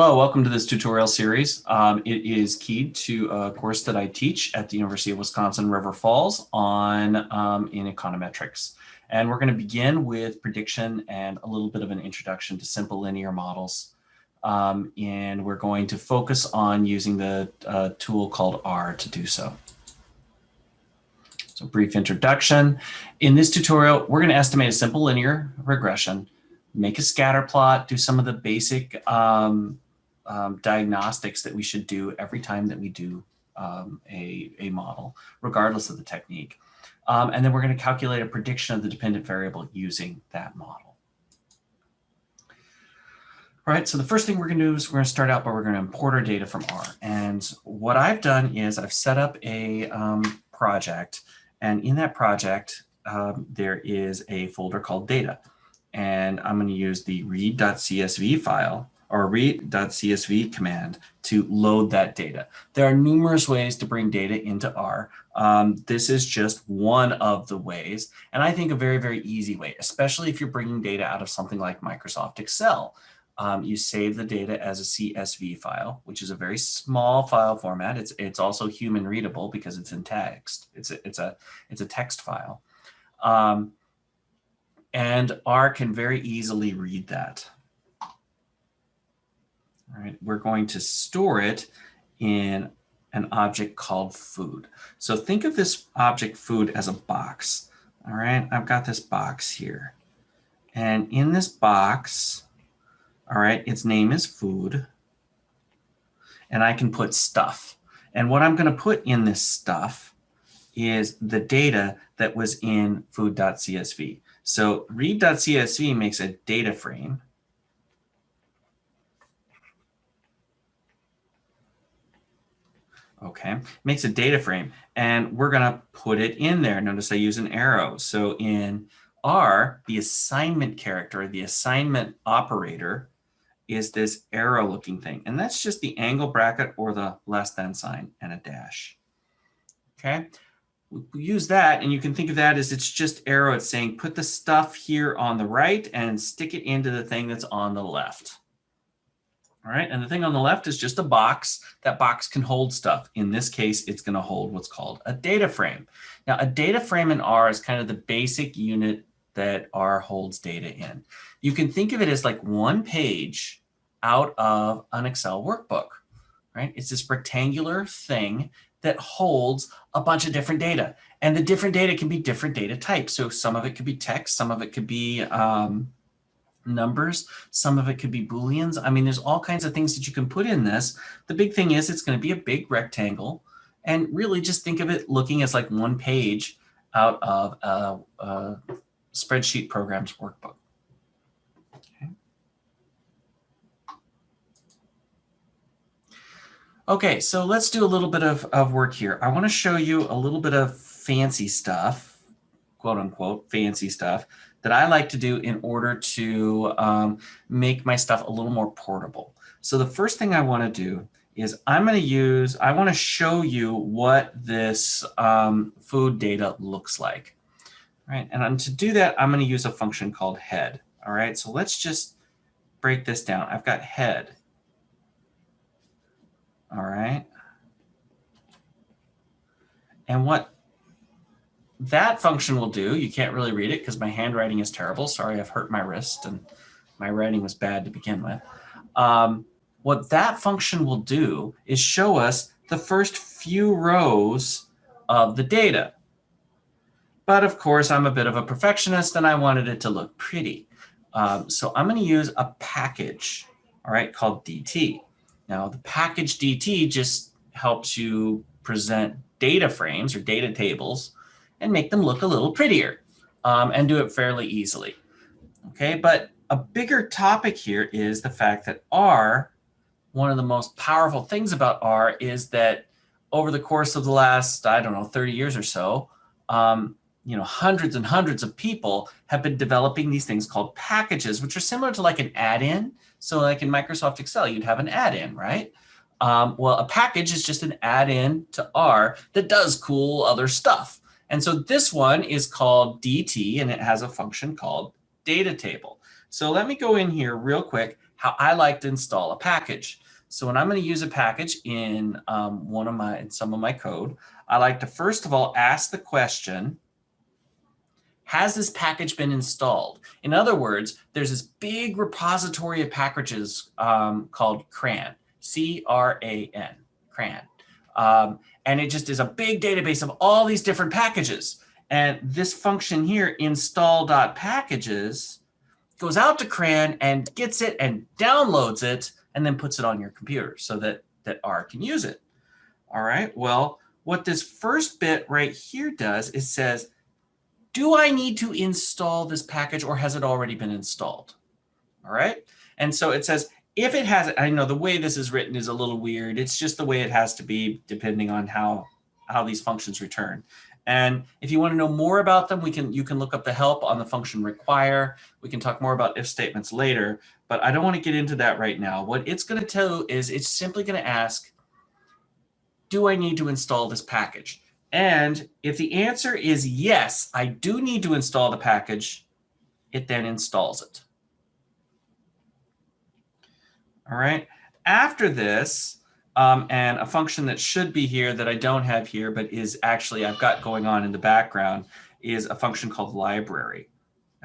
Hello, welcome to this tutorial series. Um, it is keyed to a course that I teach at the University of Wisconsin River Falls on um, in econometrics. And we're going to begin with prediction and a little bit of an introduction to simple linear models. Um, and we're going to focus on using the uh, tool called R to do so. So brief introduction. In this tutorial, we're going to estimate a simple linear regression make a scatter plot, do some of the basic um, um, diagnostics that we should do every time that we do um, a, a model, regardless of the technique. Um, and then we're going to calculate a prediction of the dependent variable using that model. All right, so the first thing we're going to do is we're going to start out by we're going to import our data from R. And what I've done is I've set up a um, project. And in that project, um, there is a folder called data and I'm going to use the read.csv file or read.csv command to load that data. There are numerous ways to bring data into R. Um, this is just one of the ways, and I think a very, very easy way, especially if you're bringing data out of something like Microsoft Excel. Um, you save the data as a CSV file, which is a very small file format. It's, it's also human readable because it's in text. It's a, it's a, it's a text file. Um, and R can very easily read that. Right, we're going to store it in an object called food. So think of this object food as a box. All right, I've got this box here. And in this box, all right, its name is food. And I can put stuff. And what I'm going to put in this stuff is the data that was in food.csv. So read.csv makes a data frame. Okay, makes a data frame and we're going to put it in there. Notice I use an arrow. So in R, the assignment character, the assignment operator is this arrow looking thing. And that's just the angle bracket or the less than sign and a dash. Okay, we use that and you can think of that as it's just arrow. It's saying put the stuff here on the right and stick it into the thing that's on the left. All right, and the thing on the left is just a box. That box can hold stuff. In this case, it's going to hold what's called a data frame. Now, a data frame in R is kind of the basic unit that R holds data in. You can think of it as like one page out of an Excel workbook, right? It's this rectangular thing that holds a bunch of different data. And the different data can be different data types. So some of it could be text, some of it could be um, numbers, some of it could be Booleans. I mean, there's all kinds of things that you can put in this. The big thing is it's going to be a big rectangle. And really just think of it looking as like one page out of a, a spreadsheet programs workbook. Okay, okay, so let's do a little bit of, of work here. I want to show you a little bit of fancy stuff, quote unquote, fancy stuff that I like to do in order to um, make my stuff a little more portable. So the first thing I want to do is I'm going to use, I want to show you what this um, food data looks like. All right, and to do that, I'm going to use a function called head. All right, so let's just break this down. I've got head all right. And what that function will do, you can't really read it because my handwriting is terrible. Sorry, I've hurt my wrist and my writing was bad to begin with. Um, what that function will do is show us the first few rows of the data. But of course, I'm a bit of a perfectionist and I wanted it to look pretty. Um, so I'm going to use a package, all right, called DT. Now the package DT just helps you present data frames or data tables and make them look a little prettier um, and do it fairly easily. Okay, but a bigger topic here is the fact that R, one of the most powerful things about R is that over the course of the last, I don't know, 30 years or so, um, you know, hundreds and hundreds of people have been developing these things called packages, which are similar to like an add-in. So like in Microsoft Excel, you'd have an add-in, right? Um, well, a package is just an add-in to R that does cool other stuff. And so this one is called DT, and it has a function called data table. So let me go in here real quick how I like to install a package. So when I'm going to use a package in um, one of my, in some of my code, I like to first of all ask the question, has this package been installed? In other words, there's this big repository of packages um, called CRAN, C-R-A-N, CRAN. Um, and it just is a big database of all these different packages. And this function here, install.packages, goes out to CRAN and gets it and downloads it and then puts it on your computer so that, that R can use it. All right, well, what this first bit right here does is says, do I need to install this package or has it already been installed? All right, and so it says, if it has, I know the way this is written is a little weird. It's just the way it has to be depending on how, how these functions return. And if you want to know more about them, we can you can look up the help on the function require. We can talk more about if statements later, but I don't want to get into that right now. What it's going to tell you is it's simply going to ask, do I need to install this package? And if the answer is yes, I do need to install the package, it then installs it. All right. After this, um, and a function that should be here that I don't have here, but is actually I've got going on in the background is a function called library.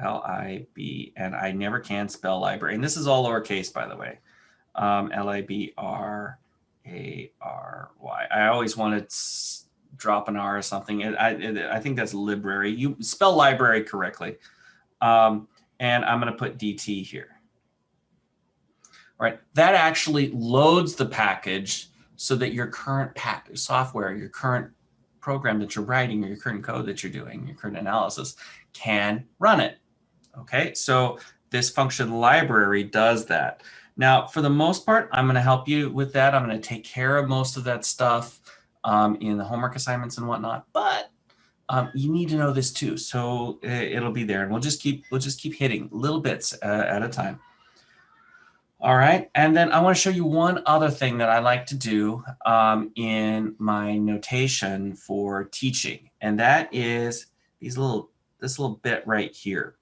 L-I-B, and I never can spell library. And this is all lowercase, by the way. Um, L-I-B-R-A-R-Y. I always want to drop an R or something. It, I, I think that's library. You spell library correctly. Um, and I'm going to put DT here right? That actually loads the package so that your current software, your current program that you're writing or your current code that you're doing, your current analysis can run it. Okay, so this function library does that. Now, for the most part, I'm going to help you with that. I'm going to take care of most of that stuff um, in the homework assignments and whatnot, but um, you need to know this too. So uh, it'll be there and we'll just keep, we'll just keep hitting little bits uh, at a time. All right, and then I want to show you one other thing that I like to do um, in my notation for teaching, and that is these little this little bit right here.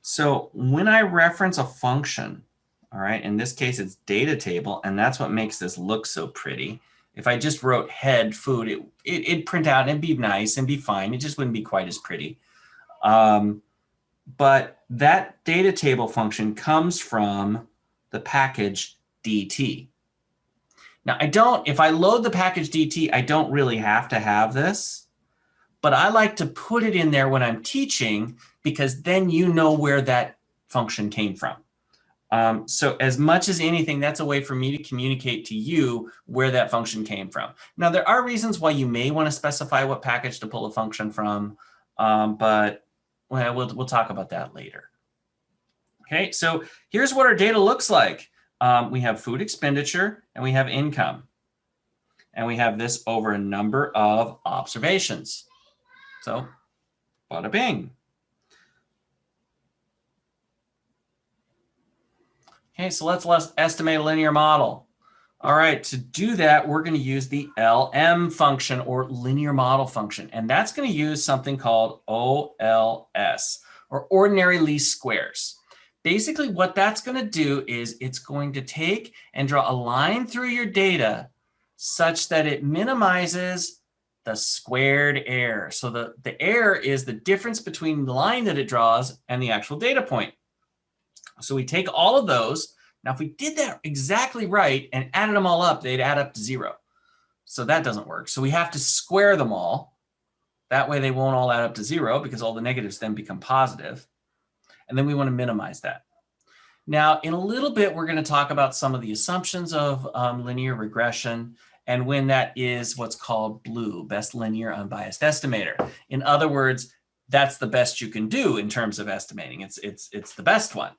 So when I reference a function, all right, in this case it's data table, and that's what makes this look so pretty. If I just wrote head food, it, it, would print out and be nice and be fine. It just wouldn't be quite as pretty. Um, but that data table function comes from the package DT. Now I don't, if I load the package DT, I don't really have to have this, but I like to put it in there when I'm teaching because then you know where that function came from. Um, so as much as anything, that's a way for me to communicate to you where that function came from. Now, there are reasons why you may want to specify what package to pull a function from, um, but well, we'll, we'll talk about that later. Okay, so here's what our data looks like. Um, we have food expenditure and we have income. And we have this over a number of observations. So bada bing. Okay, so let's, let's estimate a linear model. All right, to do that, we're going to use the LM function or linear model function. And that's going to use something called OLS or ordinary least squares. Basically, what that's going to do is it's going to take and draw a line through your data such that it minimizes the squared error. So the, the error is the difference between the line that it draws and the actual data point. So we take all of those. Now, if we did that exactly right and added them all up, they'd add up to zero. So that doesn't work. So we have to square them all. That way they won't all add up to zero because all the negatives then become positive. And then we want to minimize that. Now, in a little bit, we're going to talk about some of the assumptions of um, linear regression and when that is what's called blue, best linear unbiased estimator. In other words, that's the best you can do in terms of estimating. It's, it's, it's the best one.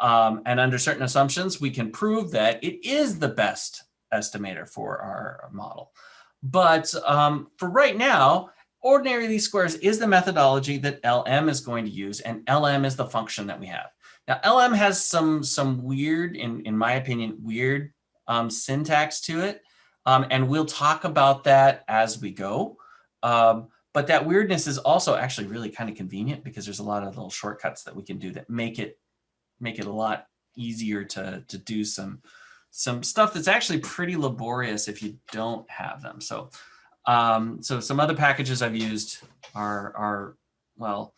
Um, and under certain assumptions, we can prove that it is the best estimator for our model. But um, for right now, ordinary least squares is the methodology that LM is going to use, and LM is the function that we have. Now, LM has some, some weird, in, in my opinion, weird um, syntax to it, um, and we'll talk about that as we go. Um, but that weirdness is also actually really kind of convenient because there's a lot of little shortcuts that we can do that make it make it a lot easier to, to do some, some stuff that's actually pretty laborious if you don't have them. So, um, so some other packages I've used are, are, well,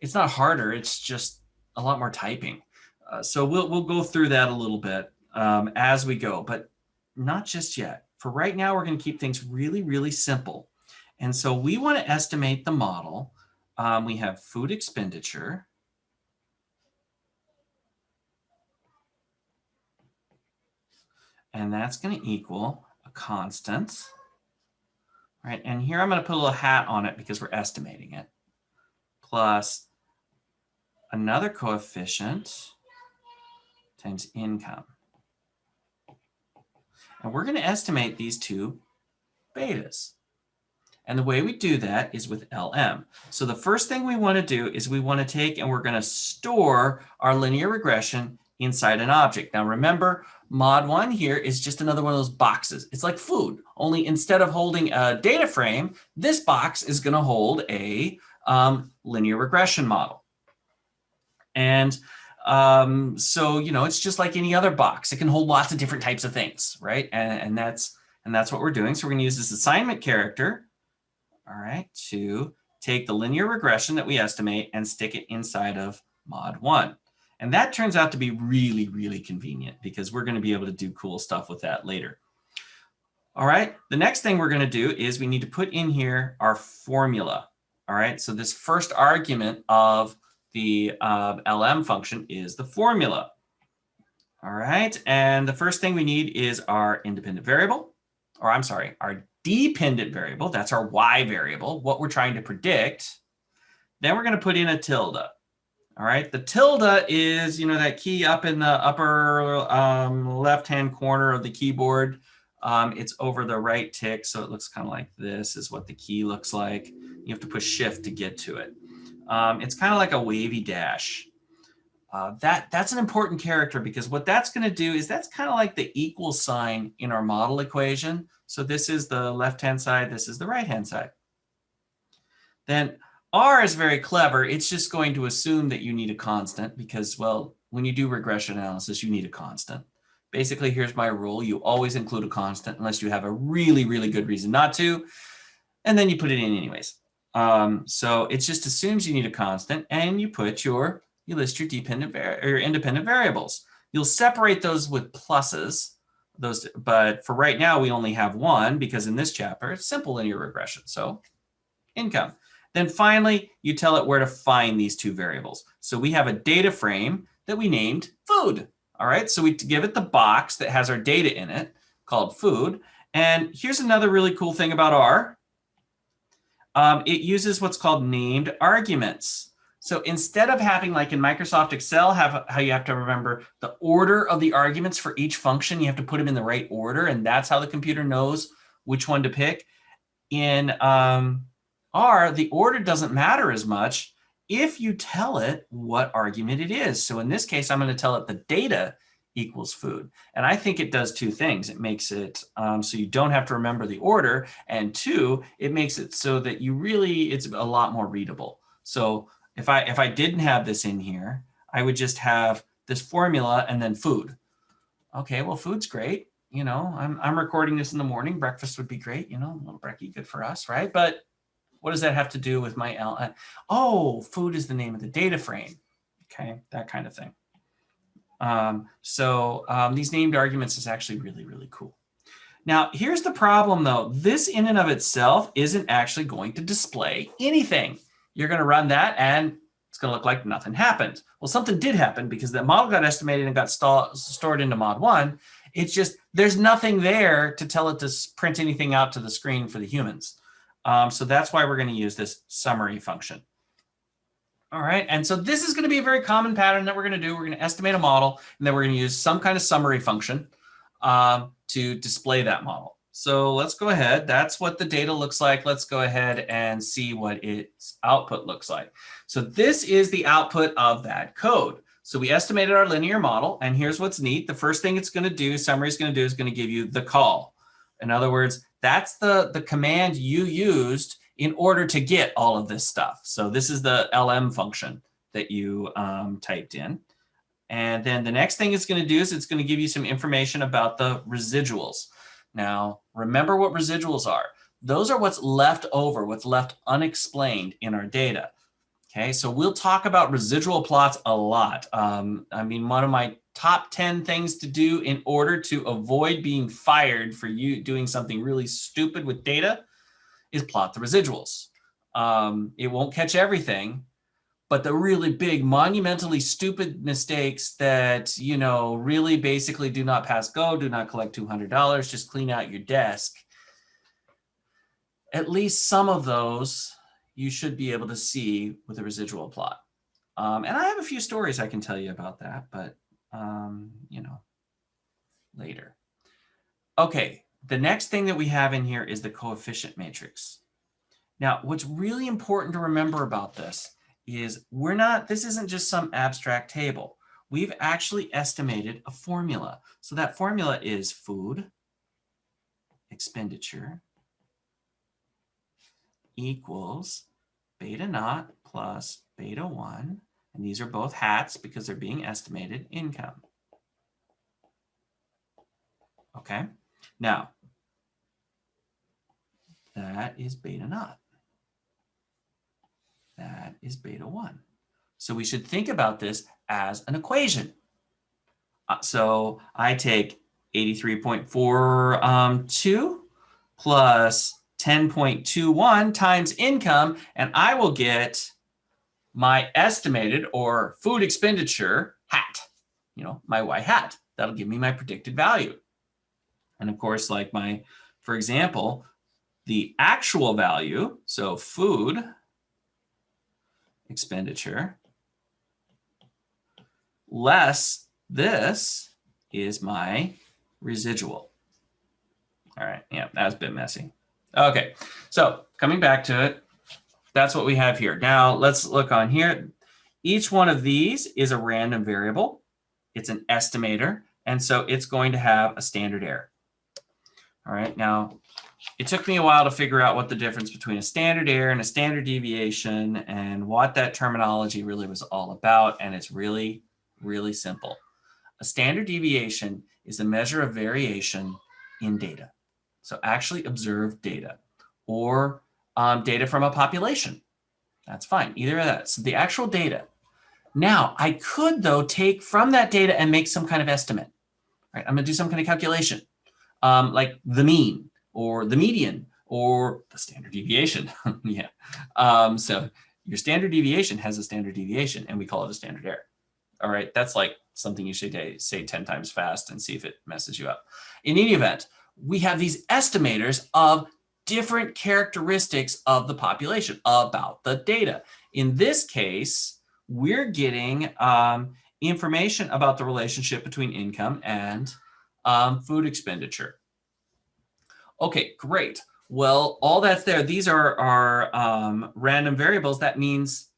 it's not harder. It's just a lot more typing. Uh, so we'll, we'll go through that a little bit um, as we go, but not just yet. For right now, we're going to keep things really, really simple. And so we want to estimate the model. Um, we have food expenditure. And that's going to equal a constant. Right, and here I'm going to put a little hat on it because we're estimating it, plus another coefficient times income. And we're going to estimate these two betas. And the way we do that is with LM. So the first thing we want to do is we want to take and we're going to store our linear regression inside an object. Now remember, mod one here is just another one of those boxes. It's like food, only instead of holding a data frame, this box is going to hold a um, linear regression model. And um, so, you know, it's just like any other box. It can hold lots of different types of things, right? And, and that's and that's what we're doing. So we're going to use this assignment character, all right, to take the linear regression that we estimate and stick it inside of mod one. And that turns out to be really, really convenient because we're going to be able to do cool stuff with that later. All right, the next thing we're going to do is we need to put in here our formula. All right, so this first argument of the uh, LM function is the formula. All right, and the first thing we need is our independent variable, or I'm sorry, our dependent variable, that's our y variable, what we're trying to predict. Then we're going to put in a tilde. All right, the tilde is, you know, that key up in the upper um, left-hand corner of the keyboard. Um, it's over the right tick, so it looks kind of like this is what the key looks like. You have to push shift to get to it. Um, it's kind of like a wavy dash. Uh, that That's an important character because what that's going to do is that's kind of like the equal sign in our model equation. So this is the left-hand side, this is the right-hand side. Then R is very clever. It's just going to assume that you need a constant because, well, when you do regression analysis, you need a constant. Basically, here's my rule. You always include a constant unless you have a really, really good reason not to. And then you put it in anyways. Um, so it just assumes you need a constant and you put your, you list your dependent or independent variables. You'll separate those with pluses, those, but for right now, we only have one because in this chapter, it's simple linear regression. So income. Then finally, you tell it where to find these two variables. So we have a data frame that we named food. All right, so we give it the box that has our data in it called food. And here's another really cool thing about R. Um, it uses what's called named arguments. So instead of having like in Microsoft Excel, have how you have to remember the order of the arguments for each function, you have to put them in the right order, and that's how the computer knows which one to pick. In um, R, the order doesn't matter as much if you tell it what argument it is. So in this case, I'm going to tell it the data equals food. And I think it does two things. It makes it um, so you don't have to remember the order. And two, it makes it so that you really, it's a lot more readable. So if I, if I didn't have this in here, I would just have this formula and then food. Okay, well, food's great. You know, I'm, I'm recording this in the morning. Breakfast would be great. You know, a little brekkie, good for us, right? But what does that have to do with my L? Uh, oh, food is the name of the data frame. Okay, that kind of thing. Um, so um, these named arguments is actually really, really cool. Now, here's the problem though. This in and of itself isn't actually going to display anything. You're going to run that and it's going to look like nothing happened. Well, something did happen because the model got estimated and got stored into mod one. It's just, there's nothing there to tell it to print anything out to the screen for the humans. Um, so that's why we're going to use this summary function. All right, and so this is going to be a very common pattern that we're going to do. We're going to estimate a model, and then we're going to use some kind of summary function um, to display that model. So let's go ahead. That's what the data looks like. Let's go ahead and see what its output looks like. So this is the output of that code. So we estimated our linear model, and here's what's neat. The first thing it's going to do, summary is going to do, is going to give you the call. In other words, that's the, the command you used in order to get all of this stuff. So this is the LM function that you um, typed in. And then the next thing it's going to do is it's going to give you some information about the residuals. Now, remember what residuals are. Those are what's left over, what's left unexplained in our data. Okay, so we'll talk about residual plots a lot. Um, I mean, one of my top 10 things to do in order to avoid being fired for you doing something really stupid with data is plot the residuals. Um, it won't catch everything, but the really big monumentally stupid mistakes that, you know, really basically do not pass go, do not collect $200, just clean out your desk. At least some of those you should be able to see with a residual plot. Um, and I have a few stories I can tell you about that, but um, you know, later. Okay, the next thing that we have in here is the coefficient matrix. Now, what's really important to remember about this is we're not, this isn't just some abstract table. We've actually estimated a formula. So that formula is food expenditure equals beta naught plus beta 1 and these are both hats because they're being estimated income. Okay, now that is beta naught. That is beta 1. So we should think about this as an equation. Uh, so I take 83.42 um, plus 10.21 times income, and I will get my estimated or food expenditure hat, you know, my Y hat. That'll give me my predicted value. And of course, like my, for example, the actual value, so food expenditure less this is my residual. All right, yeah, that's a bit messy. Okay, so coming back to it, that's what we have here. Now let's look on here. Each one of these is a random variable. It's an estimator. And so it's going to have a standard error. All right, now it took me a while to figure out what the difference between a standard error and a standard deviation and what that terminology really was all about. And it's really, really simple. A standard deviation is a measure of variation in data. So actually observed data or um, data from a population. That's fine, either of that. So the actual data. Now, I could, though, take from that data and make some kind of estimate. Right? I'm going to do some kind of calculation, um, like the mean or the median or the standard deviation. yeah. Um, so your standard deviation has a standard deviation, and we call it a standard error. All right, that's like something you should say 10 times fast and see if it messes you up. In any event, we have these estimators of different characteristics of the population about the data. In this case, we're getting um, information about the relationship between income and um, food expenditure. Okay, great. Well, all that's there. These are our um, random variables. That means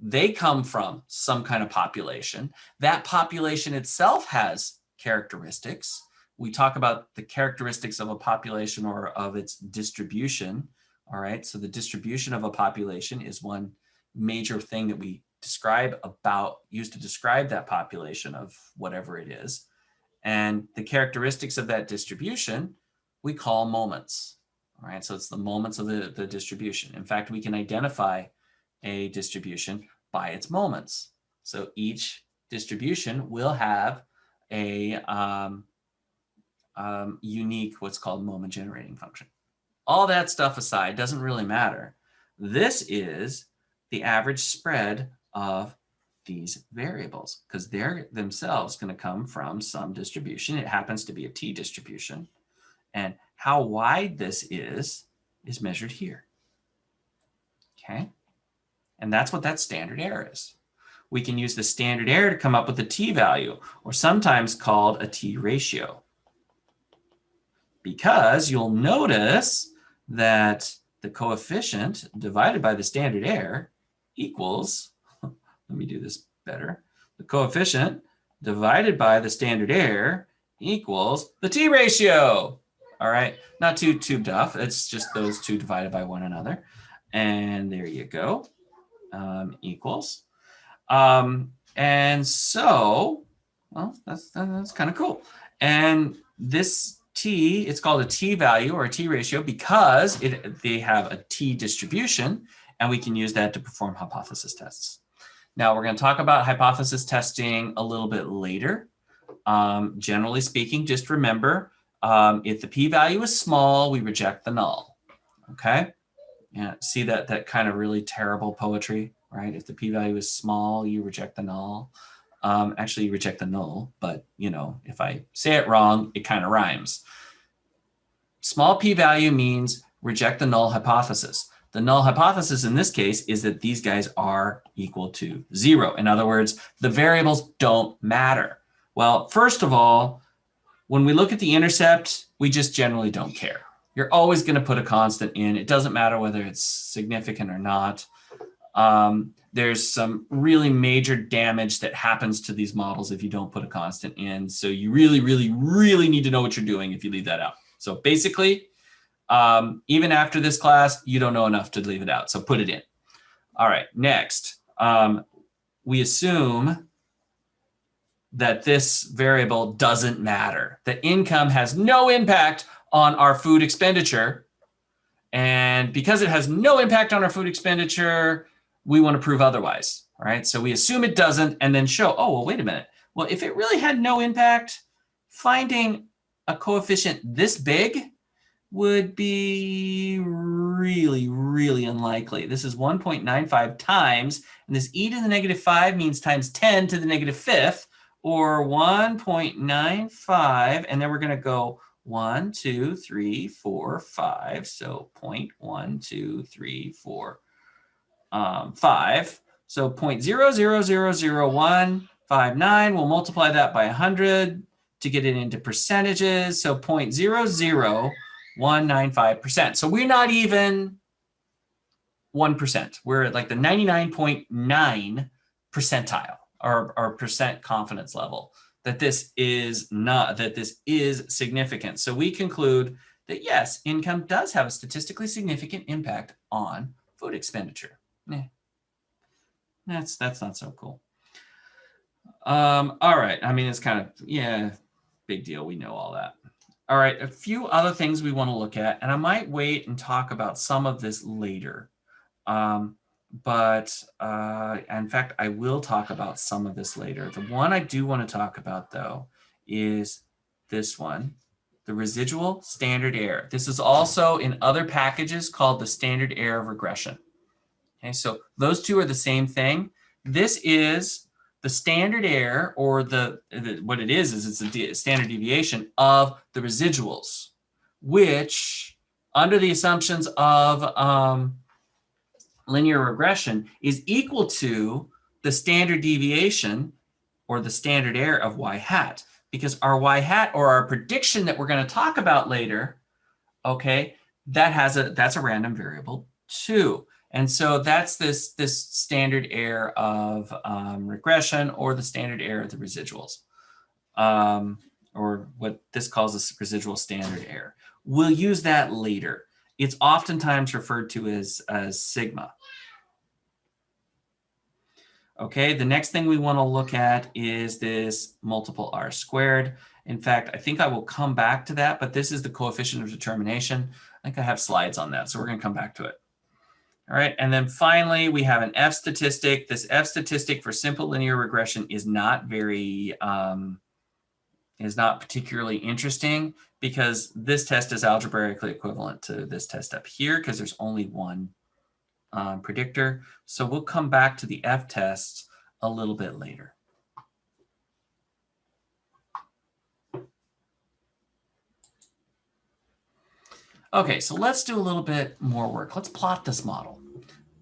they come from some kind of population. That population itself has characteristics we talk about the characteristics of a population or of its distribution. All right, so the distribution of a population is one major thing that we describe about, use to describe that population of whatever it is. And the characteristics of that distribution, we call moments. All right, so it's the moments of the, the distribution. In fact, we can identify a distribution by its moments. So each distribution will have a, um, um, unique what's called moment generating function. All that stuff aside doesn't really matter. This is the average spread of these variables because they're themselves going to come from some distribution. It happens to be a t distribution. And how wide this is, is measured here. Okay. And that's what that standard error is. We can use the standard error to come up with a t value, or sometimes called a t ratio because you'll notice that the coefficient divided by the standard error equals, let me do this better, the coefficient divided by the standard error equals the t ratio. All right, not too too tough. It's just those two divided by one another. And there you go, um, equals. Um, and so well, that's, that's kind of cool. And this t, it's called a t-value or a t-ratio because it, they have a t-distribution, and we can use that to perform hypothesis tests. Now, we're going to talk about hypothesis testing a little bit later. Um, generally speaking, just remember, um, if the p-value is small, we reject the null. Okay? Yeah, see that, that kind of really terrible poetry, right? If the p-value is small, you reject the null. Um, actually, reject the null, but you know, if I say it wrong, it kind of rhymes. Small p-value means reject the null hypothesis. The null hypothesis in this case is that these guys are equal to zero. In other words, the variables don't matter. Well, first of all, when we look at the intercept, we just generally don't care. You're always going to put a constant in. It doesn't matter whether it's significant or not. Um, there's some really major damage that happens to these models if you don't put a constant in. So you really, really, really need to know what you're doing if you leave that out. So basically, um, even after this class, you don't know enough to leave it out. So put it in. All right, next, um, we assume that this variable doesn't matter. The income has no impact on our food expenditure. And because it has no impact on our food expenditure, we want to prove otherwise. Right, so we assume it doesn't and then show, oh, well, wait a minute. Well, if it really had no impact, finding a coefficient this big would be really, really unlikely. This is 1.95 times, and this e to the negative 5 means times 10 to the negative fifth, or 1.95, and then we're going to go 1, 2, 3, 4, 5, so 0.123, 4, um, 5. So 0.00000159, we'll multiply that by 100 to get it into percentages, so 0.00 195%. So we're not even 1%. We're at like the 99.9 percentile or, or percent confidence level that this is not, that this is significant. So we conclude that yes, income does have a statistically significant impact on food expenditure. Yeah. That's, that's not so cool. Um, all right. I mean, it's kind of, yeah, big deal. We know all that. All right, a few other things we want to look at, and I might wait and talk about some of this later. Um, but uh, in fact, I will talk about some of this later. The one I do want to talk about, though, is this one, the residual standard error. This is also in other packages called the standard error of regression. Okay, so those two are the same thing. This is the standard error or the, the, what it is is it's a standard deviation of the residuals which under the assumptions of um, linear regression is equal to the standard deviation or the standard error of y hat because our y hat or our prediction that we're going to talk about later okay that has a that's a random variable too and so that's this, this standard error of um, regression or the standard error of the residuals, um, or what this calls a residual standard error. We'll use that later. It's oftentimes referred to as, as sigma. Okay, the next thing we want to look at is this multiple r squared. In fact, I think I will come back to that, but this is the coefficient of determination. I think I have slides on that, so we're going to come back to it. All right, and then finally, we have an F statistic. This F statistic for simple linear regression is not very, um, is not particularly interesting because this test is algebraically equivalent to this test up here because there's only one um, predictor. So we'll come back to the F tests a little bit later. Okay, so let's do a little bit more work. Let's plot this model.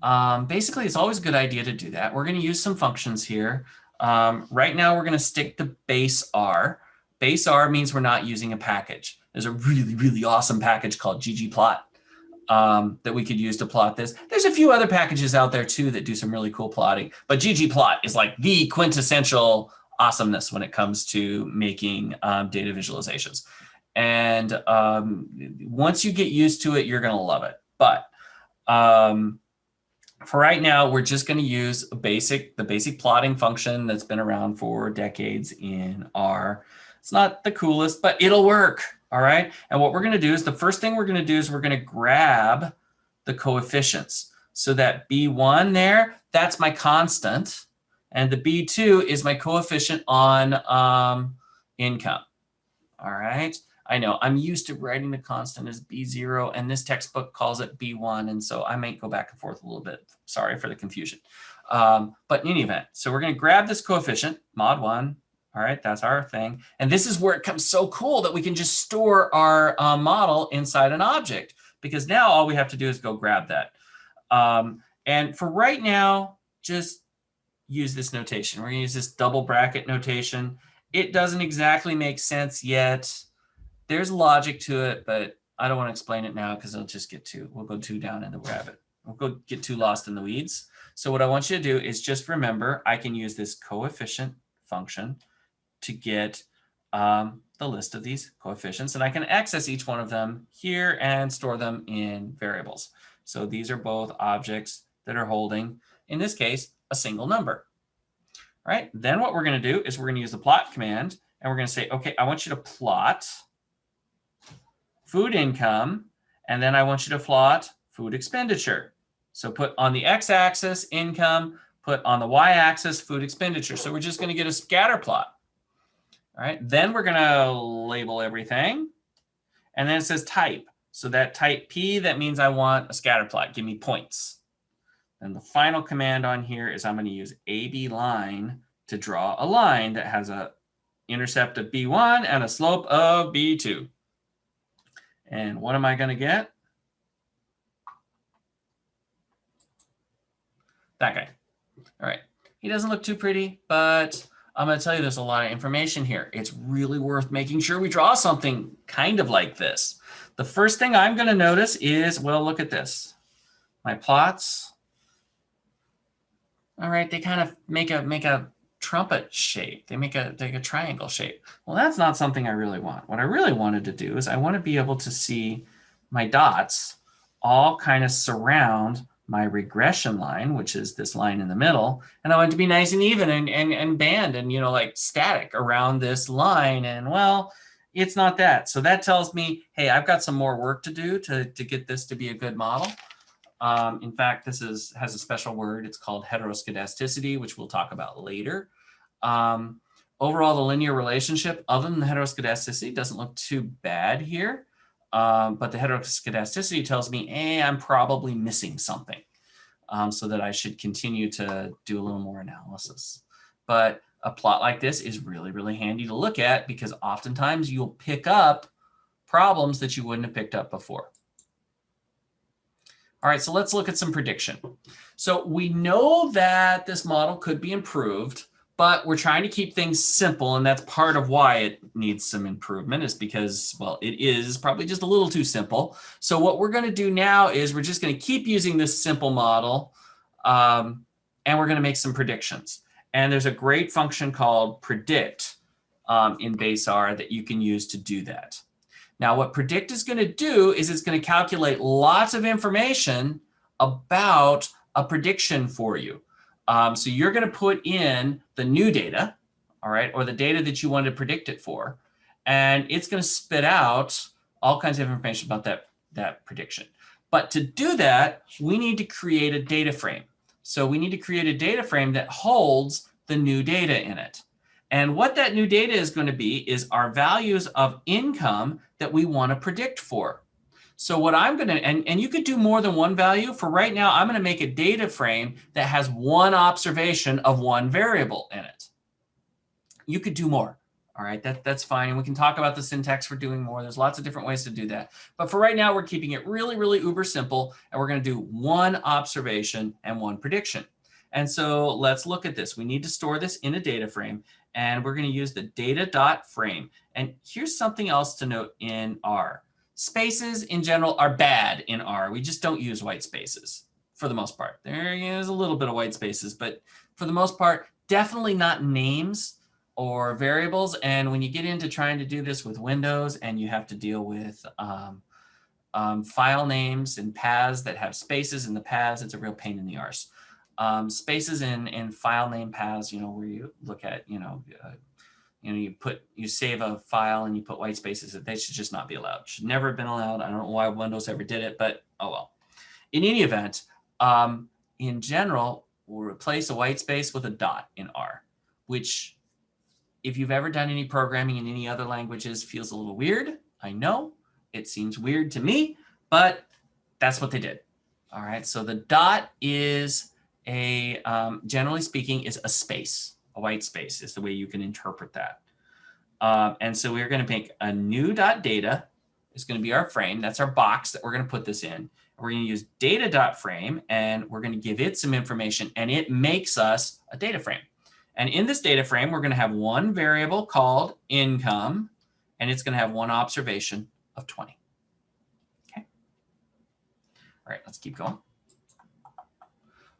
Um, basically, it's always a good idea to do that. We're going to use some functions here. Um, right now, we're going to stick to base R. Base R means we're not using a package. There's a really, really awesome package called ggplot um, that we could use to plot this. There's a few other packages out there too that do some really cool plotting, but ggplot is like the quintessential awesomeness when it comes to making um, data visualizations. And um, once you get used to it, you're going to love it. But um, for right now, we're just going to use basic, the basic plotting function that's been around for decades in R. It's not the coolest, but it'll work. All right. And what we're going to do is the first thing we're going to do is we're going to grab the coefficients. So that B1 there, that's my constant. And the B2 is my coefficient on um, income. All right. I know I'm used to writing the constant as B0 and this textbook calls it B1. And so I might go back and forth a little bit. Sorry for the confusion. Um, but in any event, so we're going to grab this coefficient, mod 1. All right, that's our thing. And this is where it comes so cool that we can just store our uh, model inside an object because now all we have to do is go grab that. Um, and for right now, just use this notation. We're going to use this double bracket notation. It doesn't exactly make sense yet there's logic to it, but I don't want to explain it now because it'll just get too, we'll go too down in the rabbit. We'll go get too lost in the weeds. So what I want you to do is just remember, I can use this coefficient function to get um, the list of these coefficients and I can access each one of them here and store them in variables. So these are both objects that are holding, in this case, a single number. All right, then what we're going to do is we're going to use the plot command and we're going to say, okay, I want you to plot food income, and then I want you to plot food expenditure. So put on the x-axis income, put on the y-axis food expenditure. So we're just going to get a scatter plot. All right, then we're going to label everything. And then it says type. So that type P, that means I want a scatter plot. Give me points. And the final command on here is I'm going to use AB line to draw a line that has a intercept of B1 and a slope of B2. And what am I going to get? That guy. All right. He doesn't look too pretty, but I'm going to tell you there's a lot of information here. It's really worth making sure we draw something kind of like this. The first thing I'm going to notice is, well, look at this. My plots. All right, they kind of make a make a trumpet shape. They make a, make a triangle shape. Well, that's not something I really want. What I really wanted to do is I want to be able to see my dots all kind of surround my regression line, which is this line in the middle. And I want to be nice and even and, and, and band and, you know, like static around this line. And well, it's not that. So that tells me, hey, I've got some more work to do to, to get this to be a good model. Um, in fact, this is has a special word. It's called heteroscedasticity, which we'll talk about later. Um, overall, the linear relationship, other than the heteroscedasticity, doesn't look too bad here. Um, but the heteroscedasticity tells me, hey, I'm probably missing something. Um, so that I should continue to do a little more analysis. But a plot like this is really, really handy to look at because oftentimes you'll pick up problems that you wouldn't have picked up before. All right, so let's look at some prediction. So we know that this model could be improved, but we're trying to keep things simple. And that's part of why it needs some improvement is because, well, it is probably just a little too simple. So what we're going to do now is we're just going to keep using this simple model um, and we're going to make some predictions. And there's a great function called predict um, in base R that you can use to do that. Now what predict is going to do is it's going to calculate lots of information about a prediction for you. Um, so you're going to put in the new data, all right, or the data that you want to predict it for, and it's going to spit out all kinds of information about that, that prediction. But to do that, we need to create a data frame. So we need to create a data frame that holds the new data in it. And what that new data is going to be is our values of income that we want to predict for. So what I'm going to, and, and you could do more than one value. For right now, I'm going to make a data frame that has one observation of one variable in it. You could do more. All right, that, that's fine. And we can talk about the syntax for doing more. There's lots of different ways to do that. But for right now, we're keeping it really, really uber simple. And we're going to do one observation and one prediction. And so let's look at this. We need to store this in a data frame and we're going to use the data dot frame. And here's something else to note in R. Spaces in general are bad in R. We just don't use white spaces for the most part. There is a little bit of white spaces, but for the most part, definitely not names or variables. And when you get into trying to do this with Windows and you have to deal with um, Um, file names and paths that have spaces in the paths, it's a real pain in the arse. Um, spaces in, in file name paths, you know, where you look at, you know, uh, you know, you put, you save a file and you put white spaces, that they should just not be allowed. Should never have been allowed. I don't know why Windows ever did it, but oh well. In any event, um, in general, we'll replace a white space with a dot in R, which if you've ever done any programming in any other languages feels a little weird. I know it seems weird to me, but that's what they did. All right, so the dot is a, um, generally speaking, is a space. A white space is the way you can interpret that. Um, and so we're going to make a new dot data is going to be our frame. That's our box that we're going to put this in. We're going to use data dot frame and we're going to give it some information and it makes us a data frame. And in this data frame, we're going to have one variable called income and it's going to have one observation of 20. Okay. All right, let's keep going.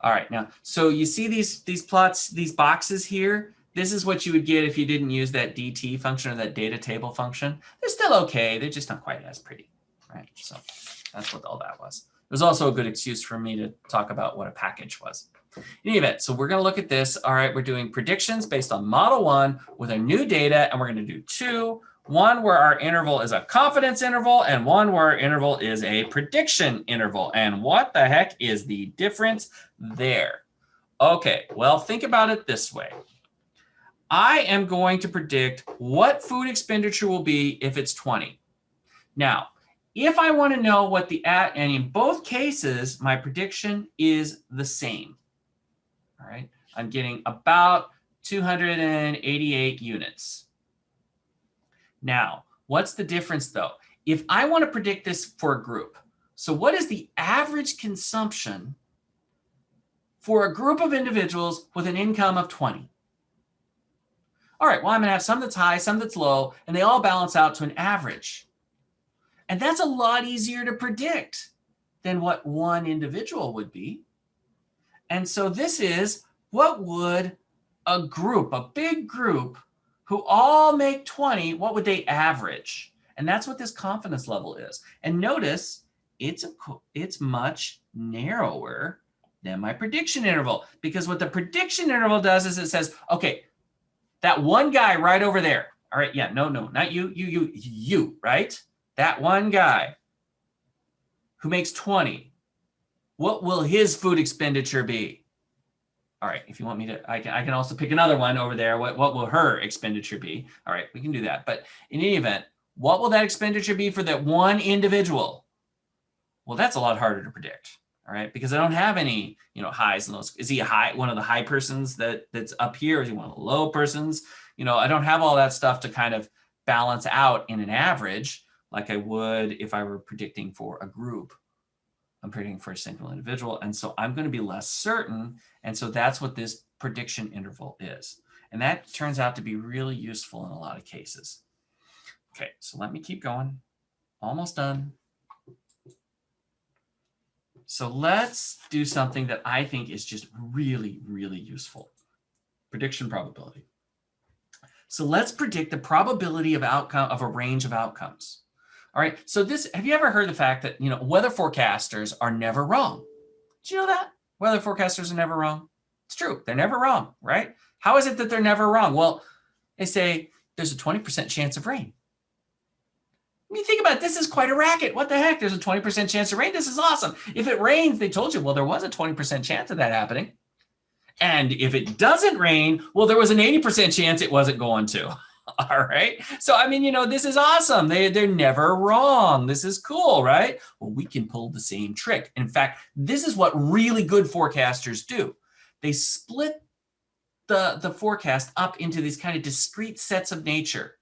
All right, now, so you see these, these plots, these boxes here? This is what you would get if you didn't use that DT function or that data table function. They're still okay. They're just not quite as pretty, right? So that's what all that was. It was also a good excuse for me to talk about what a package was. In any event, so we're going to look at this. All right, we're doing predictions based on model one with our new data, and we're going to do two. One where our interval is a confidence interval and one where our interval is a prediction interval. And what the heck is the difference there? Okay, well, think about it this way. I am going to predict what food expenditure will be if it's 20. Now, if I want to know what the at, and in both cases, my prediction is the same. All right, I'm getting about 288 units. Now, what's the difference though? If I want to predict this for a group, so what is the average consumption for a group of individuals with an income of 20? All right, well, I'm going to have some that's high, some that's low, and they all balance out to an average. And that's a lot easier to predict than what one individual would be. And so this is what would a group, a big group who all make 20, what would they average? And that's what this confidence level is. And notice it's a, it's much narrower than my prediction interval because what the prediction interval does is it says, okay, that one guy right over there. All right, yeah, no, no, not you, you, you, you, right? That one guy who makes 20, what will his food expenditure be? All right, if you want me to, I can, I can also pick another one over there. What, what will her expenditure be? All right, we can do that. But in any event, what will that expenditure be for that one individual? Well, that's a lot harder to predict. All right, because I don't have any, you know, highs and lows. Is he a high, one of the high persons that that's up here? Is he one of the low persons? You know, I don't have all that stuff to kind of balance out in an average like I would if I were predicting for a group. I'm predicting for a single individual. And so I'm going to be less certain. And so that's what this prediction interval is. And that turns out to be really useful in a lot of cases. Okay, so let me keep going. Almost done. So let's do something that I think is just really, really useful. Prediction probability. So let's predict the probability of outcome of a range of outcomes. All right. So this, have you ever heard the fact that, you know, weather forecasters are never wrong? Did you know that? Weather forecasters are never wrong. It's true. They're never wrong, right? How is it that they're never wrong? Well, they say there's a 20% chance of rain. I mean, think about it. This is quite a racket. What the heck? There's a 20% chance of rain. This is awesome. If it rains, they told you, well, there was a 20% chance of that happening. And if it doesn't rain, well, there was an 80% chance it wasn't going to. All right. So, I mean, you know, this is awesome. They, they're never wrong. This is cool, right? Well, we can pull the same trick. In fact, this is what really good forecasters do. They split the, the forecast up into these kind of discrete sets of nature.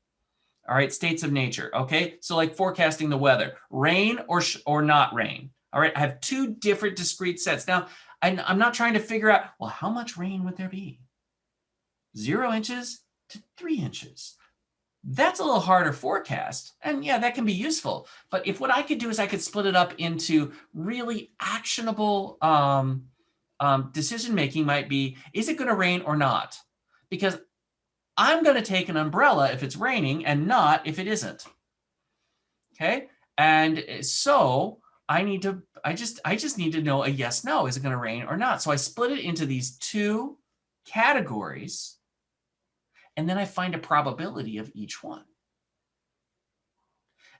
All right, states of nature. Okay, so like forecasting the weather, rain or or not rain. All right, I have two different discrete sets. Now, I'm not trying to figure out, well, how much rain would there be? Zero inches, to three inches. That's a little harder forecast. And yeah, that can be useful. But if what I could do is I could split it up into really actionable um, um, decision making might be, is it going to rain or not? Because I'm going to take an umbrella if it's raining and not if it isn't. Okay. And eh, so I need to, I just, I just need to know a yes, no, is it going to rain or not? So I split it into these two categories and then I find a probability of each one.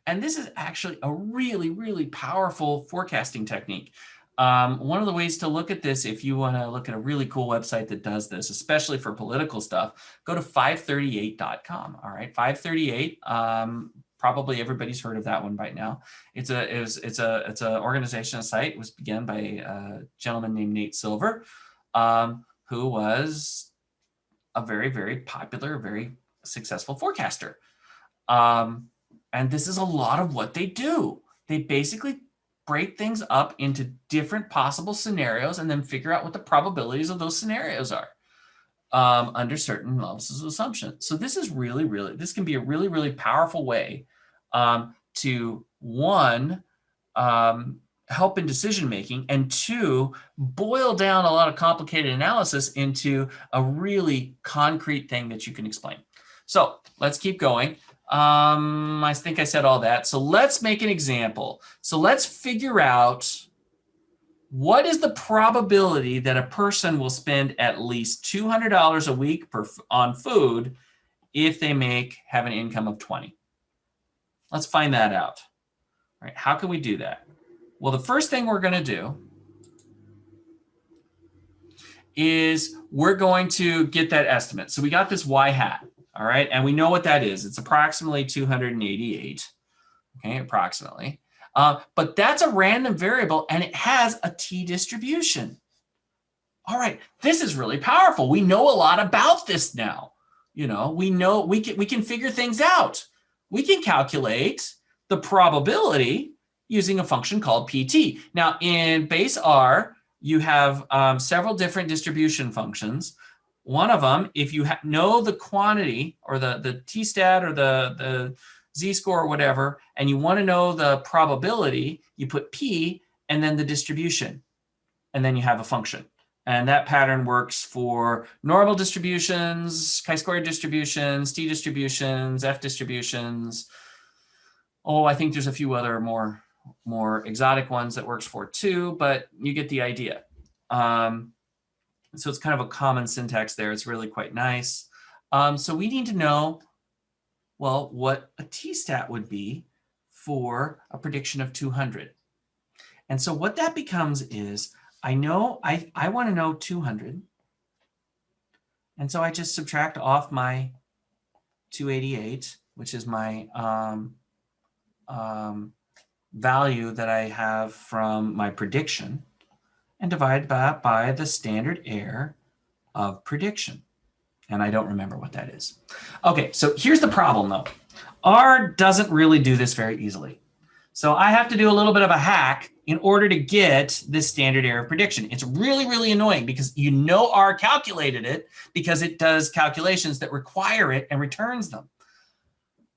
And this is actually a really, really powerful forecasting technique. Um, one of the ways to look at this, if you want to look at a really cool website that does this, especially for political stuff, go to 538.com. All right, 538. Um, probably everybody's heard of that one by now. It's a it was, it's a it's an organization site. It was begun by a gentleman named Nate Silver, um, who was a very very popular, very successful forecaster. Um, and this is a lot of what they do. They basically break things up into different possible scenarios and then figure out what the probabilities of those scenarios are um, under certain levels of assumption. So this is really, really, this can be a really, really powerful way um, to one, um, help in decision making, and two, boil down a lot of complicated analysis into a really concrete thing that you can explain. So let's keep going. Um, I think I said all that. So let's make an example. So let's figure out what is the probability that a person will spend at least $200 a week per, on food if they make have an income of 20? Let's find that out. All right, how can we do that? Well, the first thing we're going to do is we're going to get that estimate. So we got this y hat. All right. And we know what that is. It's approximately 288. Okay. Approximately. Uh, but that's a random variable and it has a t distribution. All right. This is really powerful. We know a lot about this now. You know, we know we can, we can figure things out. We can calculate the probability using a function called PT. Now in base R, you have um, several different distribution functions. One of them, if you know the quantity or the, the t-stat or the, the z-score or whatever, and you want to know the probability, you put p and then the distribution, and then you have a function. And that pattern works for normal distributions, chi-square distributions, t distributions, f distributions. Oh, I think there's a few other more, more exotic ones that works for too, but you get the idea. Um, so it's kind of a common syntax there. It's really quite nice. Um, so we need to know, well, what a t-stat would be for a prediction of 200. And so what that becomes is, I know I, I want to know 200. And so I just subtract off my 288, which is my um, um, value that I have from my prediction and divide that by the standard error of prediction. And I don't remember what that is. Okay, so here's the problem though. R doesn't really do this very easily. So I have to do a little bit of a hack in order to get this standard error of prediction. It's really, really annoying because you know R calculated it because it does calculations that require it and returns them.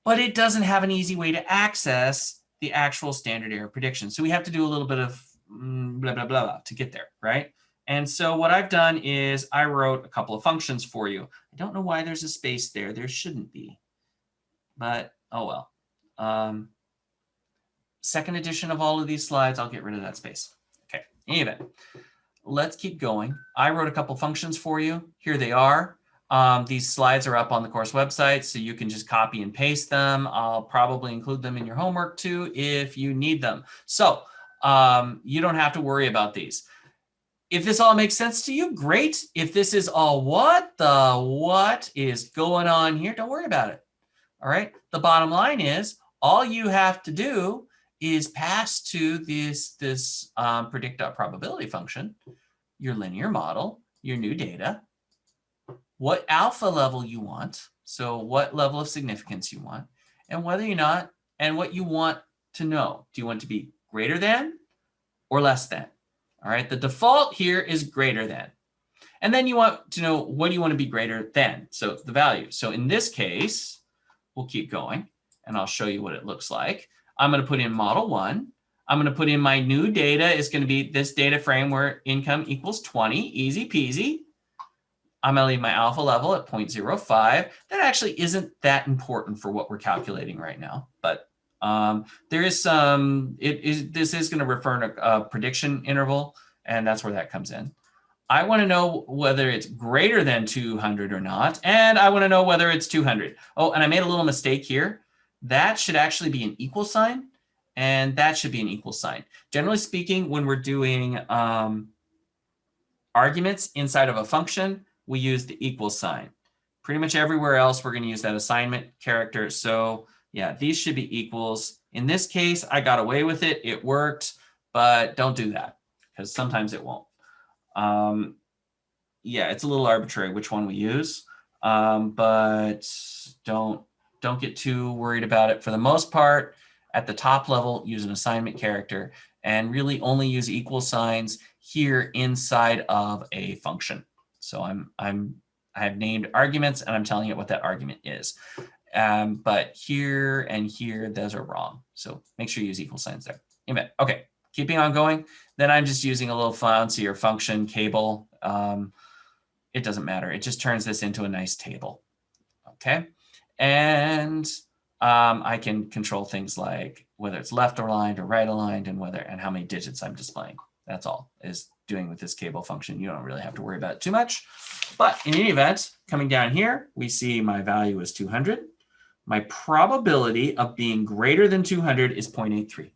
But it doesn't have an easy way to access the actual standard error prediction. So we have to do a little bit of Mm, blah, blah, blah, blah, to get there, right? And so what I've done is I wrote a couple of functions for you. I don't know why there's a space there. There shouldn't be, but oh well. Um, second edition of all of these slides, I'll get rid of that space. Okay, anyway, let's keep going. I wrote a couple functions for you. Here they are. Um, these slides are up on the course website, so you can just copy and paste them. I'll probably include them in your homework too if you need them. So um, you don't have to worry about these. If this all makes sense to you, great. If this is all what the what is going on here, don't worry about it. All right. The bottom line is all you have to do is pass to this, this um, predict probability function, your linear model, your new data, what alpha level you want, so what level of significance you want, and whether or not, and what you want to know. Do you want to be greater than or less than. All right, the default here is greater than. And then you want to know what do you want to be greater than? So the value. So in this case, we'll keep going and I'll show you what it looks like. I'm going to put in model one. I'm going to put in my new data is going to be this data frame where income equals 20, easy peasy. I'm going to leave my alpha level at 0.05. That actually isn't that important for what we're calculating right now, but Um, there is some, it is, this is going to refer to a prediction interval, and that's where that comes in. I want to know whether it's greater than 200 or not, and I want to know whether it's 200. Oh, and I made a little mistake here. That should actually be an equal sign, and that should be an equal sign. Generally speaking, when we're doing um, arguments inside of a function, we use the equal sign. Pretty much everywhere else, we're going to use that assignment character. So yeah, these should be equals. In this case, I got away with it. It worked, but don't do that because sometimes it won't. Um, yeah, it's a little arbitrary which one we use, um, but don't don't get too worried about it. For the most part, at the top level, use an assignment character and really only use equal signs here inside of a function. So I'm I'm I have named arguments and I'm telling it what that argument is. Um, but here and here, those are wrong. So make sure you use equal signs there. Okay, keeping on going. Then I'm just using a little fancier function kable. Um, it doesn't matter. It just turns this into a nice table. Okay. And um, I can control things like whether it's left aligned or right aligned and whether and how many digits I'm displaying. That's all is doing with this kable function. You don't really have to worry about it too much. But in any event, coming down here, we see my value is 200. My probability of being greater than 200 is 0.83.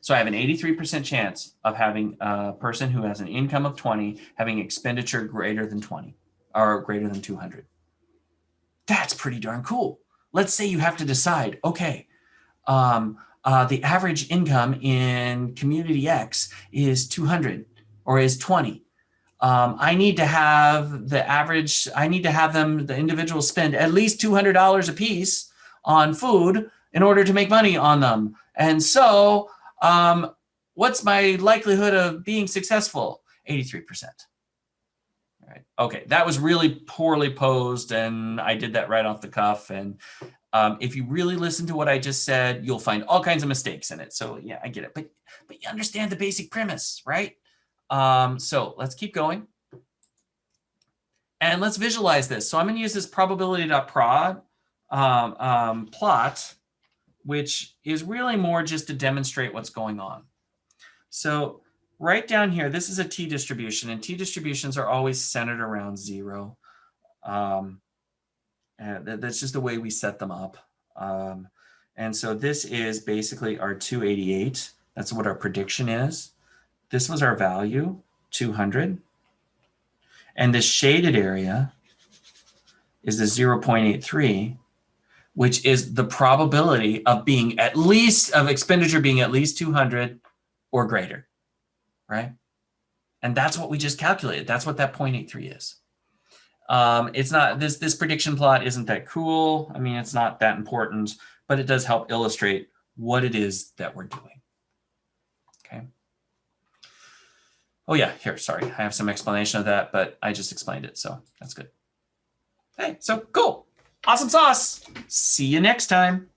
So I have an 83% chance of having a person who has an income of 20 having expenditure greater than 20 or greater than 200. That's pretty darn cool. Let's say you have to decide, okay, um, uh, the average income in community X is 200 or is 20. Um, I need to have the average, I need to have them, the individuals spend at least $200 a piece on food in order to make money on them. And so um, what's my likelihood of being successful? 83%. All right. Okay, that was really poorly posed and I did that right off the cuff. And um, if you really listen to what I just said, you'll find all kinds of mistakes in it. So yeah, I get it, but, but you understand the basic premise, right? Um, so let's keep going. And let's visualize this. So I'm going to use this probability.prod um, um, plot which is really more just to demonstrate what's going on. So right down here, this is a t-distribution, and t-distributions are always centered around zero. Um, that's just the way we set them up. Um, and so this is basically our 288. That's what our prediction is. This was our value, 200. And this shaded area is the 0.83 which is the probability of being at least of expenditure being at least 200 or greater, right? And that's what we just calculated. That's what that 0.83 is. Um, it's not this this prediction plot isn't that cool. I mean, it's not that important, but it does help illustrate what it is that we're doing. Okay. Oh yeah, here, sorry. I have some explanation of that, but I just explained it, so that's good. Okay, so cool. Awesome sauce. See you next time.